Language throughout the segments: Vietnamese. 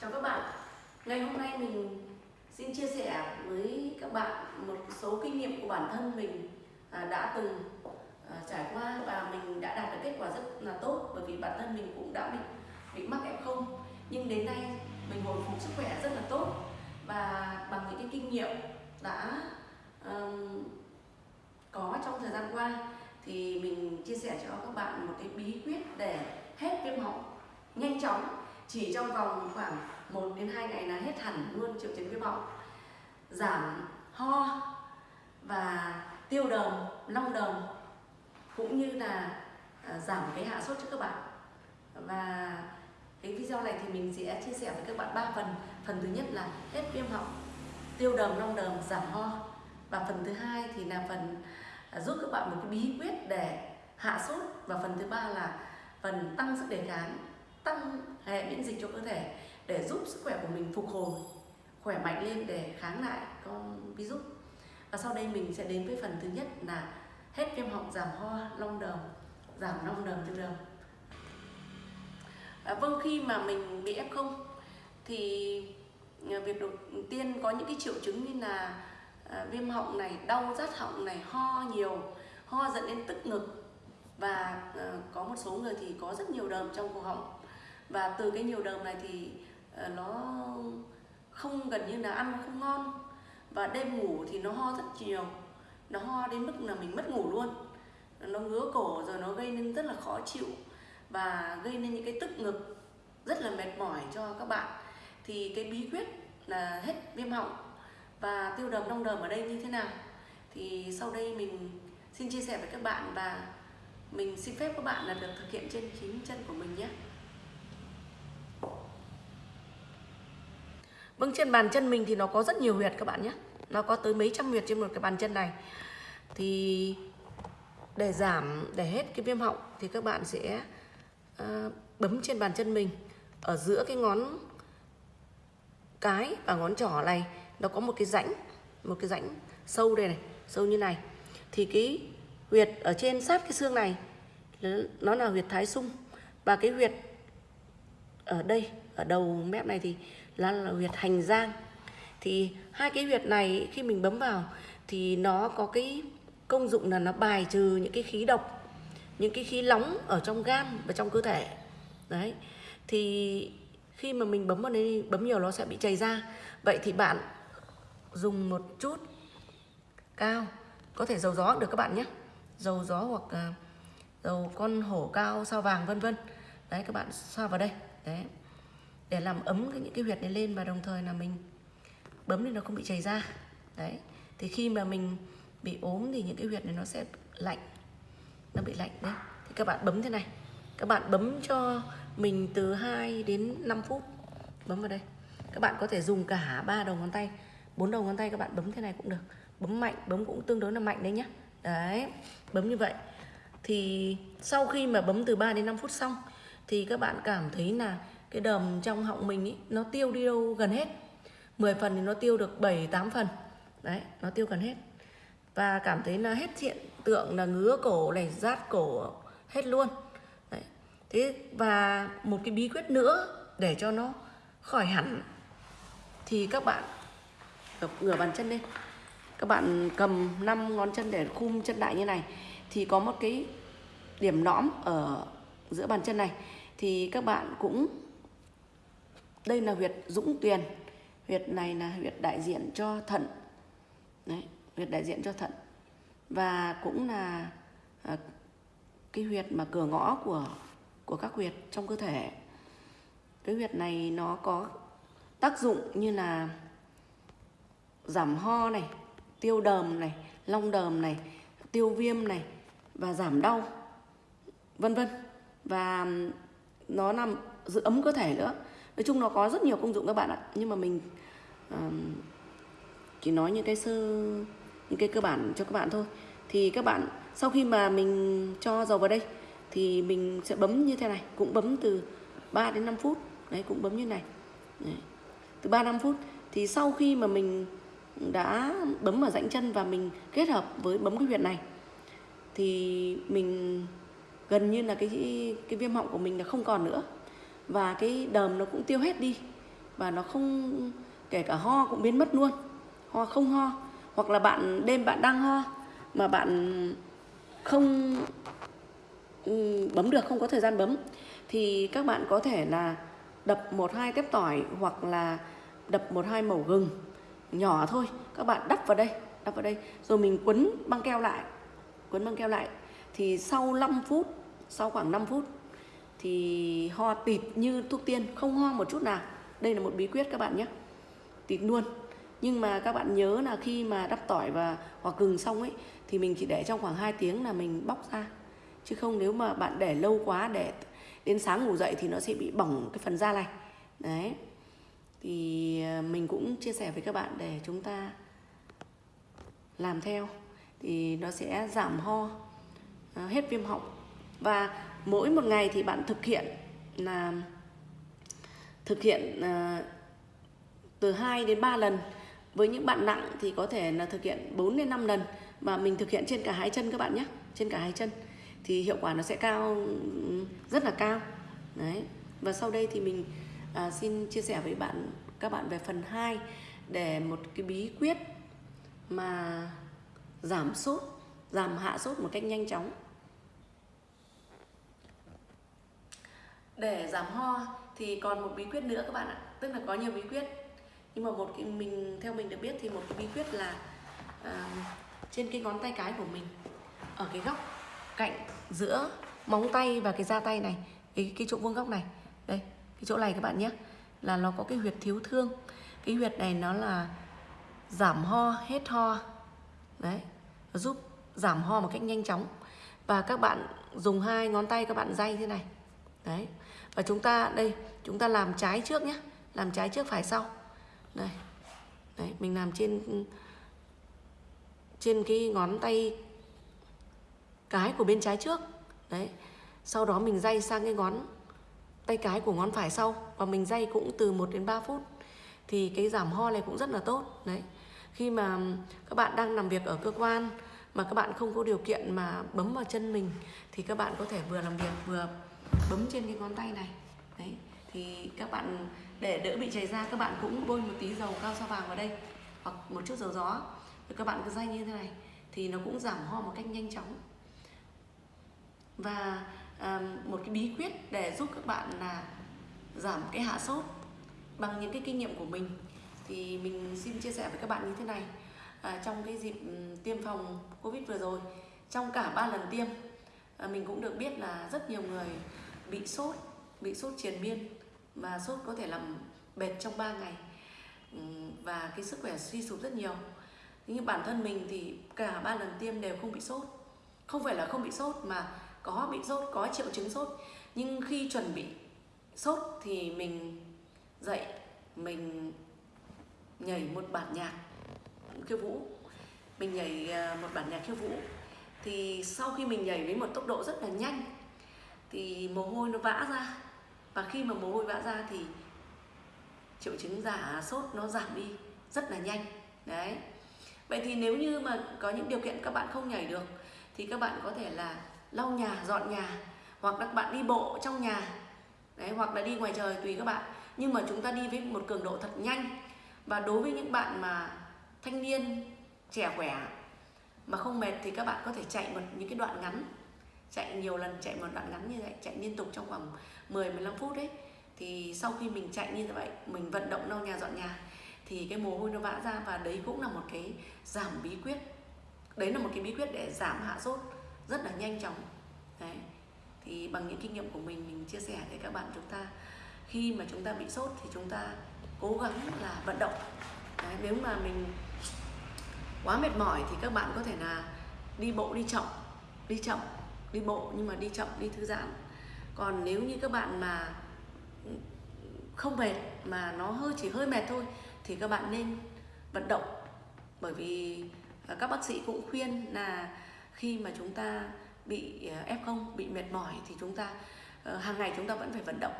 Chào các bạn. Ngày hôm nay mình xin chia sẻ với các bạn một số kinh nghiệm của bản thân mình à, đã từng à, trải qua và mình đã đạt được kết quả rất là tốt bởi vì bản thân mình cũng đã bị bị mắc F0 nhưng đến nay mình hồi phục sức khỏe rất là tốt và bằng những cái kinh nghiệm đã um, có trong thời gian qua thì mình chia sẻ cho các bạn một cái bí quyết để hết viêm họng nhanh chóng chỉ trong vòng khoảng 1 đến 2 ngày là hết hẳn luôn triệu chứng viêm họng giảm ho và tiêu đờm, long đờm cũng như là à, giảm cái hạ sốt cho các bạn. Và cái video này thì mình sẽ chia sẻ với các bạn ba phần. Phần thứ nhất là hết viêm họng, tiêu đờm, long đờm, giảm ho. Và phần thứ hai thì là phần à, giúp các bạn một cái bí quyết để hạ sốt. Và phần thứ ba là phần tăng sức đề kháng tăng hệ miễn dịch cho cơ thể để giúp sức khỏe của mình phục hồi khỏe mạnh lên để kháng lại con virus. Và sau đây mình sẽ đến với phần thứ nhất là hết viêm họng giảm ho long đờm giảm long đờm tiêu đờm. À, vâng khi mà mình bị f0 thì à, việc đầu tiên có những cái triệu chứng như là à, viêm họng này đau rát họng này ho nhiều ho dẫn đến tức ngực. Và à, có một số người thì có rất nhiều đờm trong cổ họng và từ cái nhiều đờm này thì ờ, nó không gần như là ăn nó không ngon. Và đêm ngủ thì nó ho rất nhiều. Nó ho đến mức là mình mất ngủ luôn. Nó ngứa cổ rồi nó gây nên rất là khó chịu và gây nên những cái tức ngực rất là mệt mỏi cho các bạn. Thì cái bí quyết là hết viêm họng và tiêu đờm, đong đờm ở đây như thế nào? Thì sau đây mình xin chia sẻ với các bạn và mình xin phép các bạn là được thực hiện trên chính chân của mình nhé. Vâng trên bàn chân mình thì nó có rất nhiều huyệt các bạn nhé. Nó có tới mấy trăm huyệt trên một cái bàn chân này. Thì để giảm, để hết cái viêm họng Thì các bạn sẽ uh, bấm trên bàn chân mình. Ở giữa cái ngón cái và ngón trỏ này Nó có một cái rãnh Một cái rãnh sâu đây này Sâu như này. Thì cái huyệt ở trên sát cái xương này Nó là huyệt thái sung. Và cái huyệt ở đây Ở đầu mép này thì là, là huyệt hành giang. Thì hai cái huyệt này khi mình bấm vào thì nó có cái công dụng là nó bài trừ những cái khí độc những cái khí nóng ở trong gan và trong cơ thể. Đấy. Thì khi mà mình bấm vào đây bấm nhiều nó sẽ bị chảy ra. Vậy thì bạn dùng một chút cao có thể dầu gió được các bạn nhé. Dầu gió hoặc à, dầu con hổ cao sao vàng vân vân. Đấy các bạn xoa vào đây. Đấy để làm ấm cái những cái huyệt này lên và đồng thời là mình bấm thì nó không bị chảy ra. Đấy. Thì khi mà mình bị ốm thì những cái huyệt này nó sẽ lạnh. Nó bị lạnh đấy. Thì các bạn bấm thế này. Các bạn bấm cho mình từ 2 đến 5 phút. Bấm vào đây. Các bạn có thể dùng cả ba đầu ngón tay, bốn đầu ngón tay các bạn bấm thế này cũng được. Bấm mạnh, bấm cũng tương đối là mạnh đấy nhá. Đấy. Bấm như vậy. Thì sau khi mà bấm từ 3 đến 5 phút xong, thì các bạn cảm thấy là cái đờm trong họng mình ý, nó tiêu đi đâu gần hết. 10 phần thì nó tiêu được 7 8 phần. Đấy nó tiêu gần hết. Và cảm thấy là hết hiện tượng là ngứa cổ này rát cổ hết luôn. Đấy. thế và một cái bí quyết nữa để cho nó khỏi hẳn thì các bạn gập ngửa bàn chân lên. Các bạn cầm 5 ngón chân để khum chân lại như này. Thì có một cái điểm nõm ở giữa bàn chân này. Thì các bạn cũng đây là huyệt dũng tuyền. Huyệt này là huyệt đại diện cho thận. Đấy huyệt đại diện cho thận. Và cũng là à, cái huyệt mà cửa ngõ của của các huyệt trong cơ thể. Cái huyệt này nó có tác dụng như là giảm ho này tiêu đờm này long đờm này tiêu viêm này và giảm đau vân vân. Và nó làm giữ ấm cơ thể nữa nói chung nó có rất nhiều công dụng các bạn ạ. Nhưng mà mình um, chỉ nói những cái sơ những cái cơ bản cho các bạn thôi. Thì các bạn sau khi mà mình cho dầu vào đây thì mình sẽ bấm như thế này cũng bấm từ 3 đến 5 phút. Đấy cũng bấm như này. Đấy. từ 3 5 phút thì sau khi mà mình đã bấm vào rãnh chân và mình kết hợp với bấm cái huyệt này thì mình gần như là cái cái viêm họng của mình là không còn nữa và cái đờm nó cũng tiêu hết đi. Và nó không, kể cả ho cũng biến mất luôn. Ho không ho. Hoặc là bạn, đêm bạn đang ho mà bạn không ừ, bấm được, không có thời gian bấm, thì các bạn có thể là đập một hai tép tỏi hoặc là đập một hai mẩu gừng nhỏ thôi. Các bạn đắp vào đây, đắp vào đây. Rồi mình quấn băng keo lại, quấn băng keo lại. Thì sau 5 phút, sau khoảng 5 phút thì ho tịt như thuốc tiên, không ho một chút nào. Đây là một bí quyết các bạn nhé. Tịt luôn. Nhưng mà các bạn nhớ là khi mà đắp tỏi và, hoặc gừng xong ấy, thì mình chỉ để trong khoảng 2 tiếng là mình bóc ra. Chứ không nếu mà bạn để lâu quá, để đến sáng ngủ dậy thì nó sẽ bị bỏng cái phần da này. Đấy. Thì à, mình cũng chia sẻ với các bạn để chúng ta làm theo. Thì nó sẽ giảm ho à, hết viêm họng. Và mỗi một ngày thì bạn thực hiện là thực hiện uh, từ 2 đến 3 lần. Với những bạn nặng thì có thể là thực hiện 4 đến 5 lần và mình thực hiện trên cả hai chân các bạn nhé trên cả hai chân thì hiệu quả nó sẽ cao ừ, rất là cao. Đấy. Và sau đây thì mình à, xin chia sẻ với bạn các bạn về phần 2 để một cái bí quyết mà giảm sốt giảm hạ sốt một cách nhanh chóng. Để giảm ho thì còn một bí quyết nữa các bạn ạ. Tức là có nhiều bí quyết. Nhưng mà một cái mình theo mình được biết thì một cái bí quyết là uh, trên cái ngón tay cái của mình ở cái góc cạnh giữa móng tay và cái da tay này cái cái chỗ vuông góc này. Đây cái chỗ này các bạn nhé là nó có cái huyệt thiếu thương. Cái huyệt này nó là giảm ho hết ho. Đấy nó giúp giảm ho một cách nhanh chóng. Và các bạn dùng hai ngón tay các bạn day thế này. Đấy và chúng ta, đây, chúng ta làm trái trước nhé. Làm trái trước phải sau. Đây đấy mình làm trên trên cái ngón tay cái của bên trái trước. Đấy, sau đó mình day sang cái ngón tay cái của ngón phải sau. Và mình day cũng từ 1 đến 3 phút. Thì cái giảm ho này cũng rất là tốt. Đấy, khi mà các bạn đang làm việc ở cơ quan mà các bạn không có điều kiện mà bấm vào chân mình, thì các bạn có thể vừa làm việc, vừa bấm trên cái ngón tay này. Đấy thì các bạn để đỡ bị chảy ra các bạn cũng bôi một tí dầu cao sao vàng vào đây hoặc một chút dầu gió. Rồi các bạn cứ day như thế này thì nó cũng giảm ho một cách nhanh chóng. Và à, một cái bí quyết để giúp các bạn là giảm cái hạ sốt bằng những cái kinh nghiệm của mình thì mình xin chia sẻ với các bạn như thế này. À, trong cái dịp ừ, tiêm phòng covid vừa rồi trong cả ba lần tiêm à, mình cũng được biết là rất nhiều người bị sốt bị sốt triền miên và sốt có thể làm bệt trong 3 ngày. Ừ, và cái sức khỏe suy sụp rất nhiều. Nhưng bản thân mình thì cả ba lần tiêm đều không bị sốt. Không phải là không bị sốt mà có bị sốt, có triệu chứng sốt. Nhưng khi chuẩn bị sốt thì mình dậy, mình nhảy một bản nhạc khiêu vũ. Mình nhảy à, một bản nhạc khiêu vũ. Thì sau khi mình nhảy với một tốc độ rất là nhanh thì mồ hôi nó vã ra. Và khi mà mồ hôi vã ra thì triệu chứng giả sốt nó giảm đi rất là nhanh. Đấy. Vậy thì nếu như mà có những điều kiện các bạn không nhảy được, thì các bạn có thể là lau nhà, dọn nhà, hoặc là các bạn đi bộ trong nhà. Đấy, hoặc là đi ngoài trời tùy các bạn. Nhưng mà chúng ta đi với một cường độ thật nhanh. Và đối với những bạn mà thanh niên, trẻ khỏe mà không mệt thì các bạn có thể chạy một, những cái đoạn ngắn chạy nhiều lần chạy một đoạn ngắn như vậy chạy liên tục trong khoảng 10 15 phút đấy. Thì sau khi mình chạy như vậy mình vận động lau nhà dọn nhà thì cái mồ hôi nó vã ra và đấy cũng là một cái giảm bí quyết. Đấy là một cái bí quyết để giảm hạ sốt rất là nhanh chóng. Đấy. Thì bằng những kinh nghiệm của mình mình chia sẻ với các bạn chúng ta khi mà chúng ta bị sốt thì chúng ta cố gắng là vận động. Đấy, nếu mà mình quá mệt mỏi thì các bạn có thể là đi bộ đi chậm đi chậm đi bộ nhưng mà đi chậm đi thư giãn. Còn nếu như các bạn mà không mệt mà nó hơi chỉ hơi mệt thôi thì các bạn nên vận động. Bởi vì à, các bác sĩ cũng khuyên là khi mà chúng ta bị à, F0 bị mệt mỏi thì chúng ta ờ, hàng ngày chúng ta vẫn phải vận động.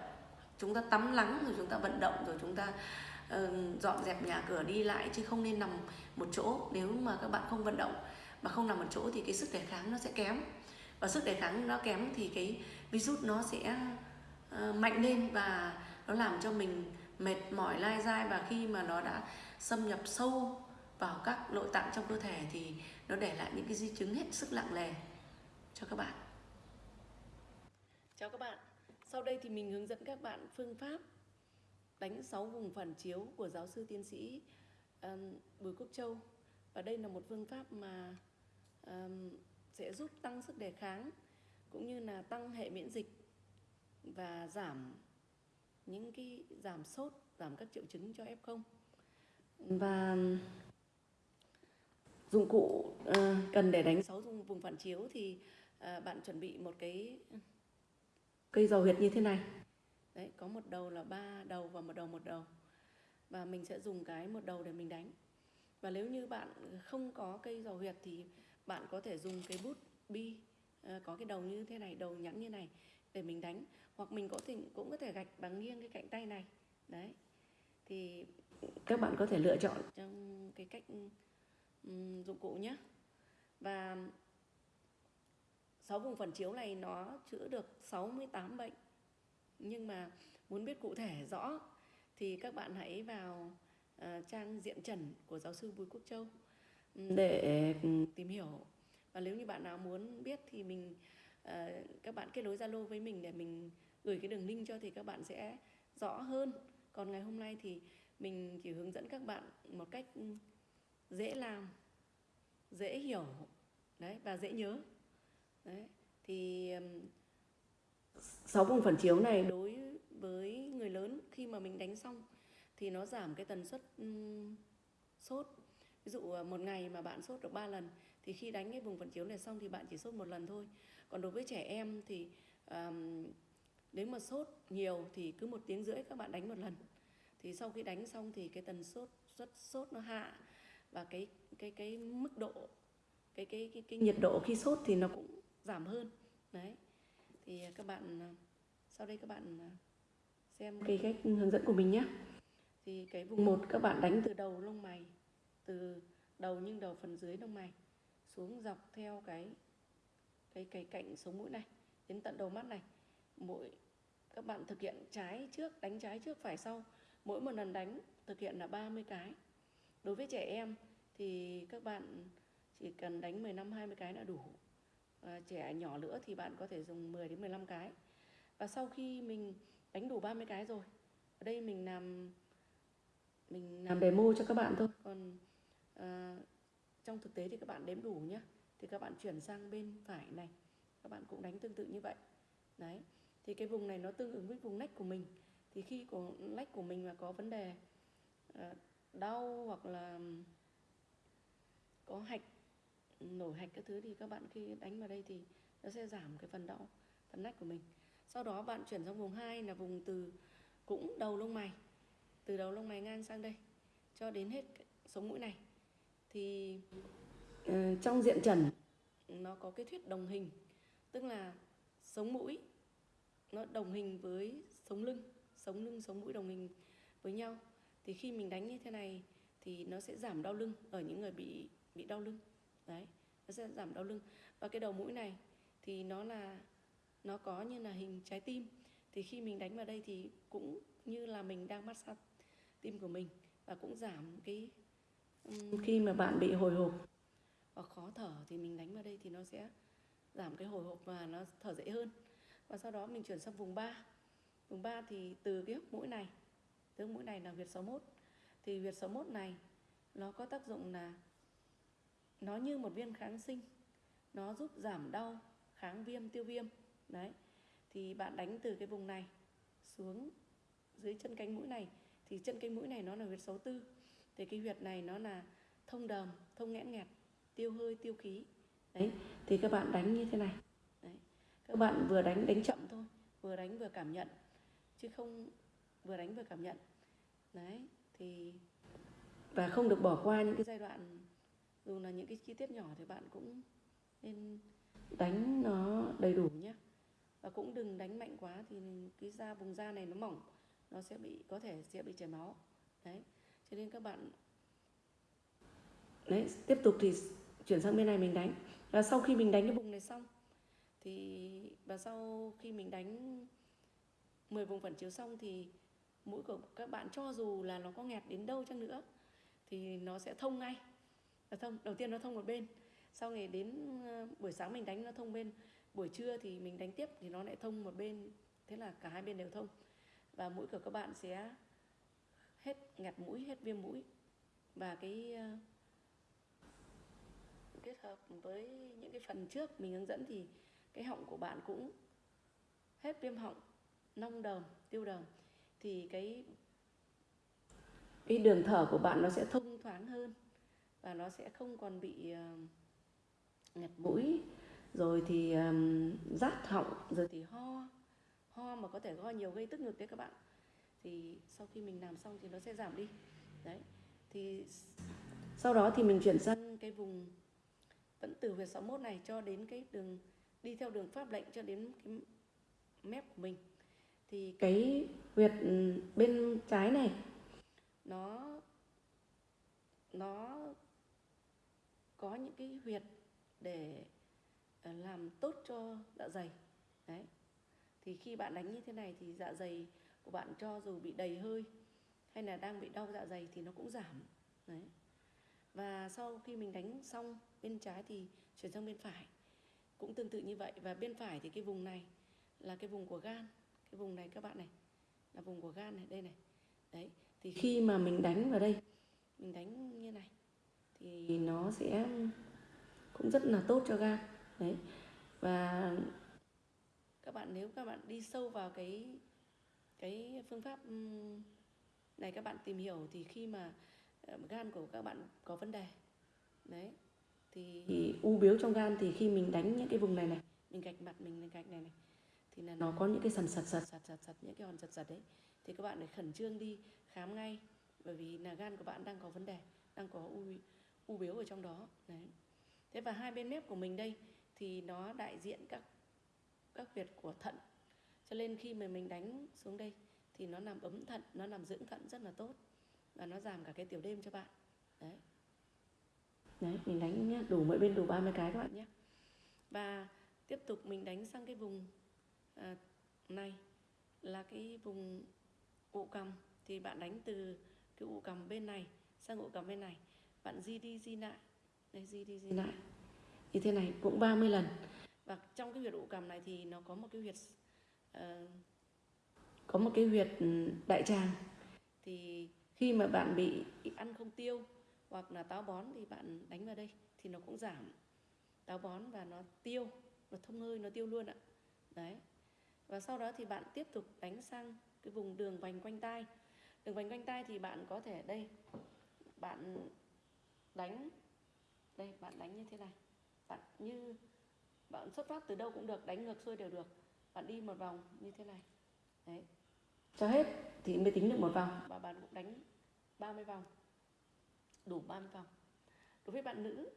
Chúng ta tắm lắng rồi chúng ta vận động rồi chúng ta uh, dọn dẹp nhà cửa đi lại chứ không nên nằm một chỗ. Nếu mà các bạn không vận động mà không nằm một chỗ thì cái sức đề kháng nó sẽ kém và sức đề kháng nó kém thì cái virus nó sẽ ờ, mạnh lên và nó làm cho mình mệt mỏi lai dai và khi mà nó đã xâm nhập sâu vào các nội tạng trong cơ thể thì nó để lại những cái di chứng hết sức nặng nề cho các bạn. Chào các bạn. Sau đây thì mình hướng dẫn các bạn phương pháp đánh 6 vùng phản chiếu của giáo sư tiến sĩ um, Bùi Quốc Châu. Và đây là một phương pháp mà um, sẽ giúp tăng sức đề kháng cũng như là tăng hệ miễn dịch và giảm những cái giảm sốt, giảm các triệu chứng cho F0. Và dụng cụ ờ, cần để đánh 6 vùng, vùng phản chiếu thì ờ, bạn chuẩn bị một cái cây dầu huyệt như thế này. Đấy, có một đầu là ba đầu và một đầu một đầu. Và mình sẽ dùng cái một đầu để mình đánh. Và nếu như bạn không có cây dầu huyệt thì bạn có thể dùng cái bút bi uh, ờ, có cái đầu như thế này, đầu nhẵn như này để mình đánh hoặc mình có thể cũng có thể gạch bằng nghiêng cái cạnh tay này. Đấy. Thì các bạn có thể lựa chọn trong cái cách um, dụng cụ nhé và sáu vùng phản chiếu này nó chữa được 68 bệnh nhưng mà muốn biết cụ thể rõ thì các bạn hãy vào uh, trang diện trần của giáo sư Bùi Quốc Châu để tìm hiểu. Và nếu như bạn nào muốn biết thì mình uh, các bạn kết nối Zalo với mình để mình gửi cái đường link cho thì các bạn sẽ rõ hơn. Còn ngày hôm nay thì mình chỉ hướng dẫn các bạn một cách dễ làm dễ hiểu đấy và dễ nhớ. Đấy thì sáu vùng phản chiếu này đối với người lớn khi mà mình đánh xong thì nó giảm cái tần suất um, sốt ví dụ ờ, một ngày mà bạn sốt được 3 lần thì khi đánh cái vùng phản chiếu này xong thì bạn chỉ sốt một lần thôi. Còn đối với trẻ em thì um, nếu mà sốt nhiều thì cứ một tiếng rưỡi các bạn đánh một lần. Thì sau khi đánh xong thì cái tần sốt rất sốt nó hạ và cái cái cái mức độ cái cái cái, cái nhiệt độ khi sốt thì nó cũng giảm hơn. Đấy. Thì các bạn sau đây các bạn xem cái cách hướng dẫn của mình nhé. Thì cái vùng một các bạn đánh từ đầu lông mày từ đầu nhưng đầu phần dưới lông mày xuống dọc theo cái cái cái cạnh sống mũi này đến tận đầu mắt này. Mỗi các bạn thực hiện trái trước đánh trái trước phải sau. Mỗi một lần đánh thực hiện là 30 cái. Đối với trẻ em thì các bạn chỉ cần đánh 15 20 cái là đủ. À, trẻ nhỏ nữa thì bạn có thể dùng 10 đến 15 cái. Và sau khi mình đánh đủ 30 cái rồi ở đây mình làm mình làm demo cho các bạn thôi. Còn à, trong thực tế thì các bạn đếm đủ nhé thì các bạn chuyển sang bên phải này. Các bạn cũng đánh tương tự như vậy. Đấy. Thì cái vùng này nó tương ứng với vùng nách của mình. Thì khi của nách của mình mà có vấn đề à, đau hoặc là có hạch nổi hạch các thứ thì các bạn khi đánh vào đây thì nó sẽ giảm cái phần đau phần nách của mình. Sau đó bạn chuyển sang vùng 2 là vùng từ cũng đầu lông mày từ đầu lông mày ngang sang đây cho đến hết sống mũi này thì uh, trong diện trần. nó có cái thuyết đồng hình tức là sống mũi nó đồng hình với sống lưng sống lưng sống mũi đồng hình với nhau. Thì khi mình đánh như thế này thì nó sẽ giảm đau lưng ở những người bị bị đau lưng. Đấy nó sẽ giảm đau lưng. Và cái đầu mũi này thì nó là nó có như là hình trái tim. Thì khi mình đánh vào đây thì cũng như là mình đang massage tim của mình và cũng giảm cái khi mà bạn bị hồi hộp. Và khó thở thì mình đánh vào đây thì nó sẽ giảm cái hồi hộp và nó thở dễ hơn. Và sau đó mình chuyển sang vùng 3 vùng 3 thì từ cái hốc mũi này, từ hốc mũi này là huyệt 61 thì huyệt 61 này, nó có tác dụng là nó như một viên kháng sinh. Nó giúp giảm đau, kháng viêm, tiêu viêm. Đấy. Thì bạn đánh từ cái vùng này xuống dưới chân cánh mũi này. Thì chân cánh mũi này nó là huyệt 64 thì cái huyệt này nó là thông đờm, thông nghẽn nghẹt, tiêu hơi, tiêu khí. Đấy, thì các bạn đánh như thế này. Đấy, các bạn vừa đánh đánh chậm thôi, vừa đánh vừa cảm nhận, chứ không vừa đánh vừa cảm nhận. Đấy, thì và không được bỏ qua những cái giai đoạn, dù là những cái chi tiết nhỏ thì bạn cũng nên đánh nó đầy đủ nhé. Và cũng đừng đánh mạnh quá thì cái da vùng da này nó mỏng, nó sẽ bị, có thể sẽ bị chảy máu. Đấy cho nên các bạn đấy, tiếp tục thì chuyển sang bên này mình đánh. Và sau khi mình đánh cái vùng này xong, thì và sau khi mình đánh 10 vùng phản chiếu xong thì mũi của các bạn cho dù là nó có nghẹt đến đâu chăng nữa, thì nó sẽ thông ngay. Nó thông, đầu tiên nó thông một bên, sau ngày đến ờ, buổi sáng mình đánh nó thông bên, buổi trưa thì mình đánh tiếp thì nó lại thông một bên. Thế là cả hai bên đều thông. Và mũi của các bạn sẽ hết ngạt mũi hết viêm mũi. Và cái ờ, kết hợp với những cái phần trước mình hướng dẫn thì cái họng của bạn cũng hết viêm họng nông đờm tiêu đờm. Thì cái cái đường thở của bạn nó sẽ thông thoáng hơn và nó sẽ không còn bị uh, ngạt mũi. Rồi thì um, rát họng rồi thì ho. Ho mà có thể ho nhiều gây tức ngực đấy các bạn thì sau khi mình làm xong thì nó sẽ giảm đi. Đấy. Thì sau đó thì mình chuyển sang cái vùng vẫn từ huyệt 61 này cho đến cái đường, đi theo đường pháp lệnh cho đến cái mép của mình. Thì cái huyệt ừ, bên trái này, nó nó có những cái huyệt để ờ, làm tốt cho dạ dày. Đấy. Thì khi bạn đánh như thế này thì dạ dày của bạn cho dù bị đầy hơi hay là đang bị đau dạ dày thì nó cũng giảm. Đấy. Và sau khi mình đánh xong bên trái thì chuyển sang bên phải. Cũng tương tự như vậy. Và bên phải thì cái vùng này là cái vùng của gan. Cái vùng này các bạn này, là vùng của gan này, đây này. Đấy, thì khi mà mình đánh vào đây, mình đánh như này, thì nó sẽ cũng rất là tốt cho gan. Đấy. Và các bạn, nếu các bạn đi sâu vào cái cái phương pháp này các bạn tìm hiểu thì khi mà ờ, gan của các bạn có vấn đề đấy thì, thì u biếu trong gan thì khi mình đánh những cái vùng này này mình gạch mặt mình gạch này này thì là nó có những cái sần sật sật sật sật sật những cái hòn sật sật đấy thì các bạn phải khẩn trương đi khám ngay bởi vì là gan của bạn đang có vấn đề đang có u u biếu ở trong đó đấy. Thế và hai bên mép của mình đây thì nó đại diện các các huyệt của thận cho nên khi mà mình đánh xuống đây thì nó làm ấm thận nó làm dưỡng thận rất là tốt và nó giảm cả cái tiểu đêm cho bạn. Đấy. Đấy mình đánh đủ mỗi bên đủ 30 cái các bạn nhé và tiếp tục mình đánh sang cái vùng à, này là cái vùng ụ cầm thì bạn đánh từ cái ụ cầm bên này sang ụ cầm bên này. Bạn di đi di lại. Đây di đi di lại. Như thế này cũng 30 lần. Và trong cái huyệt ụ cầm này thì nó có một cái huyệt Ờ, có một cái huyệt ừ, đại tràng. Thì khi mà bạn bị ăn không tiêu hoặc là táo bón thì bạn đánh vào đây thì nó cũng giảm táo bón và nó tiêu, nó thông hơi, nó tiêu luôn ạ. Đấy. Và sau đó thì bạn tiếp tục đánh sang cái vùng đường vành quanh tai. Đường vành quanh tai thì bạn có thể, đây, bạn đánh, đây, bạn đánh như thế này. Bạn như, bạn xuất phát từ đâu cũng được, đánh ngược xuôi đều được bạn đi một vòng như thế này. Đấy. Cho hết thì mới tính được một vòng. Và bạn cũng đánh 30 vòng. Đủ 30 vòng. Đối với bạn nữ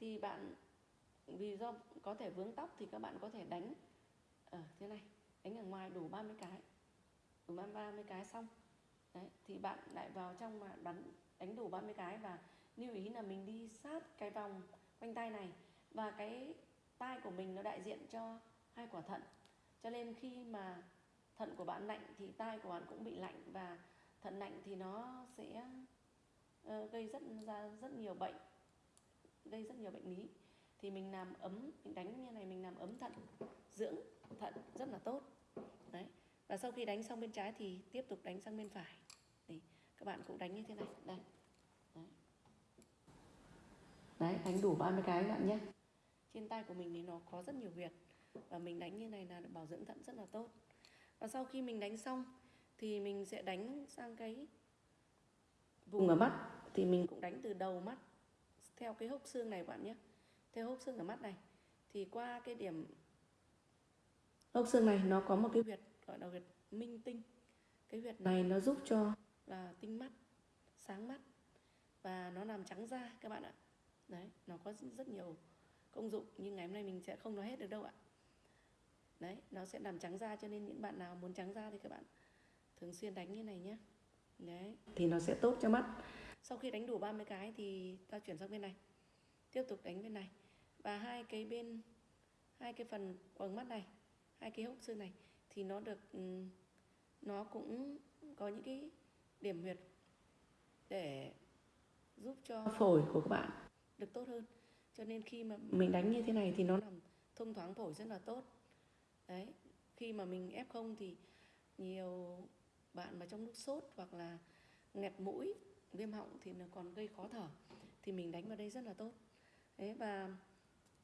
thì bạn, vì do có thể vướng tóc thì các bạn có thể đánh ở thế này. Đánh ở ngoài đủ 30 cái. Đủ 30 cái xong. Đấy, thì bạn lại vào trong mà đánh đánh đủ 30 cái và lưu ý là mình đi sát cái vòng quanh tay này. Và cái tai của mình nó đại diện cho hai quả thận cho nên khi mà thận của bạn lạnh thì tai của bạn cũng bị lạnh và thận lạnh thì nó sẽ uh, gây rất ra rất nhiều bệnh gây rất nhiều bệnh lý. Thì mình làm ấm mình đánh như này mình làm ấm thận dưỡng thận rất là tốt. Đấy. Và sau khi đánh xong bên trái thì tiếp tục đánh sang bên phải. Thì các bạn cũng đánh như thế này. Đây. Đấy, đấy đánh đủ 30 cái các bạn nhé. Trên tay của mình thì nó có rất nhiều huyệt và mình đánh như này là bảo dưỡng thận rất là tốt. Và sau khi mình đánh xong, thì mình sẽ đánh sang cái vùng ở mắt. Thì mình cũng đánh từ đầu mắt, theo cái hốc xương này bạn nhé. Theo hốc xương ở mắt này, thì qua cái điểm hốc xương này, nó có một cái huyệt gọi là huyệt minh tinh. Cái huyệt này nó giúp cho là tinh mắt, sáng mắt, và nó làm trắng da các bạn ạ. Đấy, nó có rất nhiều công dụng, nhưng ngày hôm nay mình sẽ không nói hết được đâu ạ đấy nó sẽ làm trắng da cho nên những bạn nào muốn trắng da thì các bạn thường xuyên đánh như này nhé đấy. Thì nó sẽ tốt cho mắt. Sau khi đánh đủ 30 cái thì ta chuyển sang bên này. Tiếp tục đánh bên này. Và hai cái bên hai cái phần quầng mắt này hai cái hốc xương này thì nó được nó cũng có những cái điểm huyệt để giúp cho phổi của các bạn. được tốt hơn. Cho nên khi mà mình đánh như thế này thì nó làm thông thoáng phổi rất là tốt đấy, khi mà mình ép không thì nhiều bạn mà trong lúc sốt hoặc là nghẹt mũi, viêm họng thì nó còn gây khó thở, thì mình đánh vào đây rất là tốt. Đấy, và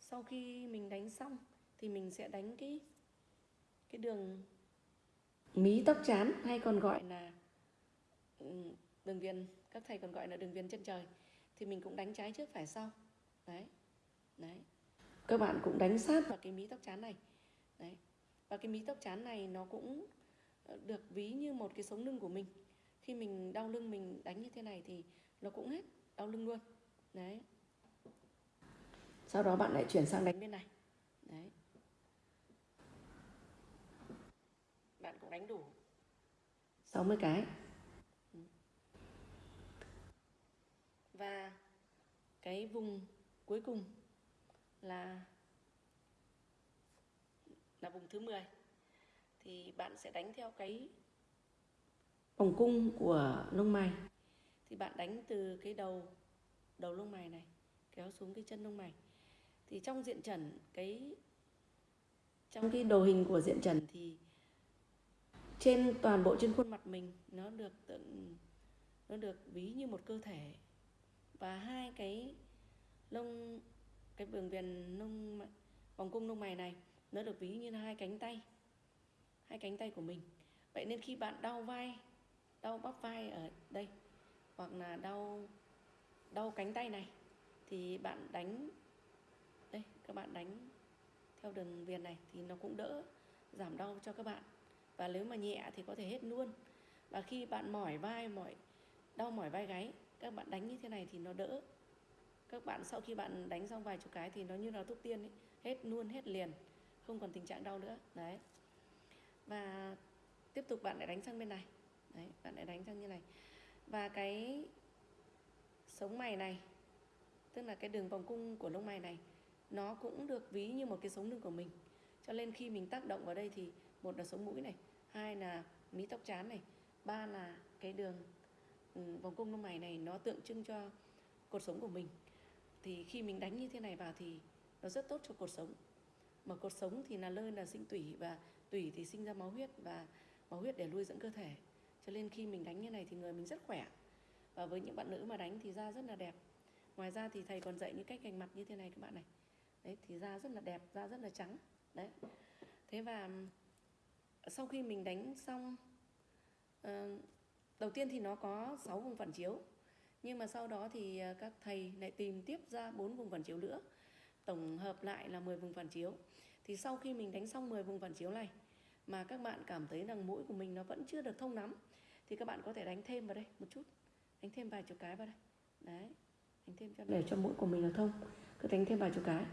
sau khi mình đánh xong thì mình sẽ đánh cái cái đường mí tóc chán hay còn gọi là đường viền, các thầy còn gọi là đường viền chân trời, thì mình cũng đánh trái trước phải sau. Đấy đấy. Các bạn cũng đánh sát vào cái mí tóc chán này. Đấy và cái mí tóc chán này nó cũng ờ, được ví như một cái sống lưng của mình. Khi mình đau lưng mình đánh như thế này thì nó cũng hết đau lưng luôn. Đấy. Sau đó bạn lại chuyển sang đánh bên này. Đấy. Bạn cũng đánh đủ. 60 cái. Ừ. Và cái vùng cuối cùng là là vùng thứ 10 thì bạn sẽ đánh theo cái vòng cung của lông mày. Thì bạn đánh từ cái đầu đầu lông mày này kéo xuống cái chân lông mày. Thì trong diện trần cái trong cái đồ hình của diện trần thì trên toàn bộ trên khuôn mặt mình nó được tượng nó được ví như một cơ thể. Và hai cái lông cái đường viền lông vòng cung lông mày này nó được ví như là hai cánh tay, hai cánh tay của mình. Vậy nên khi bạn đau vai, đau bắp vai ở đây, hoặc là đau đau cánh tay này, thì bạn đánh, đây, các bạn đánh theo đường viền này thì nó cũng đỡ giảm đau cho các bạn. Và nếu mà nhẹ thì có thể hết luôn. Và khi bạn mỏi vai, mỏi, đau mỏi vai gáy, các bạn đánh như thế này thì nó đỡ. Các bạn sau khi bạn đánh xong vài chục cái thì nó như là thuốc tiên ấy, hết luôn, hết liền không còn tình trạng đau nữa. Đấy. Và tiếp tục bạn lại đánh sang bên này. Đấy, bạn lại đánh sang như này. Và cái sống mày này, tức là cái đường vòng cung của lông mày này, nó cũng được ví như một cái sống lưng của mình. Cho nên khi mình tác động vào đây thì một là sống mũi này, hai là mí tóc chán này, ba là cái đường ừ, vòng cung lông mày này nó tượng trưng cho cột sống của mình. Thì khi mình đánh như thế này vào thì nó rất tốt cho cột sống mà cột sống thì là nơi là sinh tủy và tủy thì sinh ra máu huyết và máu huyết để nuôi dưỡng cơ thể. Cho nên khi mình đánh như này thì người mình rất khỏe. Và với những bạn nữ mà đánh thì da rất là đẹp. Ngoài ra thì thầy còn dạy những cách gành mặt như thế này các bạn này. Đấy thì da rất là đẹp da rất là trắng. Đấy. Thế và sau khi mình đánh xong uh, đầu tiên thì nó có 6 vùng phản chiếu. Nhưng mà sau đó thì ờ, các thầy lại tìm tiếp ra bốn vùng phản chiếu nữa tổng hợp lại là 10 vùng phản chiếu. Thì sau khi mình đánh xong 10 vùng phản chiếu này mà các bạn cảm thấy rằng mũi của mình nó vẫn chưa được thông lắm thì các bạn có thể đánh thêm vào đây một chút. Đánh thêm vài chục cái vào đây. Đấy đánh thêm cho để cho mũi của mình là thông. Cứ đánh thêm vài chục cái.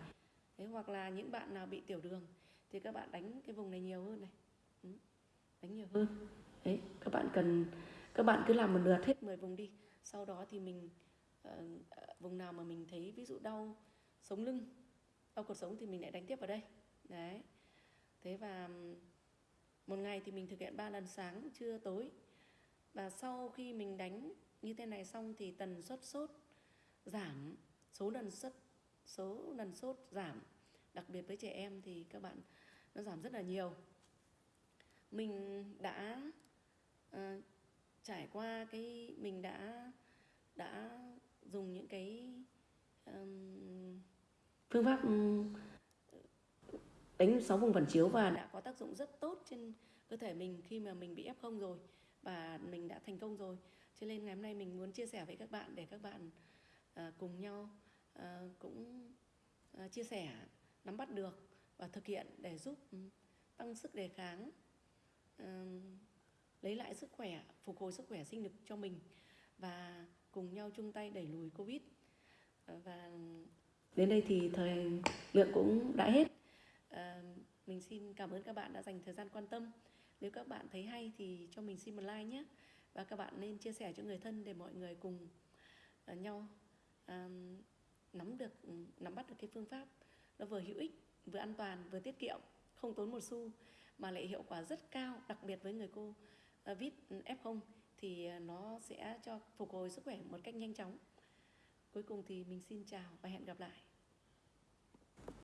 Thế hoặc là những bạn nào bị tiểu đường thì các bạn đánh cái vùng này nhiều hơn này. Ừ, đánh nhiều hơn. Đấy các bạn cần các bạn cứ làm một lượt hết. 10 vùng đi. Sau đó thì mình uh, vùng nào mà mình thấy ví dụ đau sống lưng đau cuộc sống thì mình lại đánh tiếp vào đây. Đấy. Thế và một ngày thì mình thực hiện 3 lần sáng trưa tối. Và sau khi mình đánh như thế này xong thì tần suất sốt giảm số lần sốt số lần sốt giảm. Đặc biệt với trẻ em thì các bạn nó giảm rất là nhiều. Mình đã uh, trải qua cái mình đã đã dùng những cái um, phương pháp đánh sáu vùng phản chiếu và đã có tác dụng rất tốt trên cơ thể mình khi mà mình bị f0 rồi và mình đã thành công rồi. Cho nên ngày hôm nay mình muốn chia sẻ với các bạn để các bạn ờ, cùng nhau ờ, cũng ờ, chia sẻ, nắm bắt được và thực hiện để giúp tăng sức đề kháng lấy lại sức khỏe, phục hồi sức khỏe sinh lực cho mình và cùng nhau chung tay đẩy lùi covid. Và đến đây thì thời lượng cũng đã hết à, mình xin cảm ơn các bạn đã dành thời gian quan tâm nếu các bạn thấy hay thì cho mình xin một like nhé và các bạn nên chia sẻ cho người thân để mọi người cùng ờ, nhau à, nắm được ừ, nắm bắt được cái phương pháp nó vừa hữu ích vừa an toàn vừa tiết kiệm không tốn một xu mà lại hiệu quả rất cao đặc biệt với người cô vít ừ, F0 thì nó sẽ cho phục hồi sức khỏe một cách nhanh chóng. Cuối cùng thì mình xin chào và hẹn gặp lại.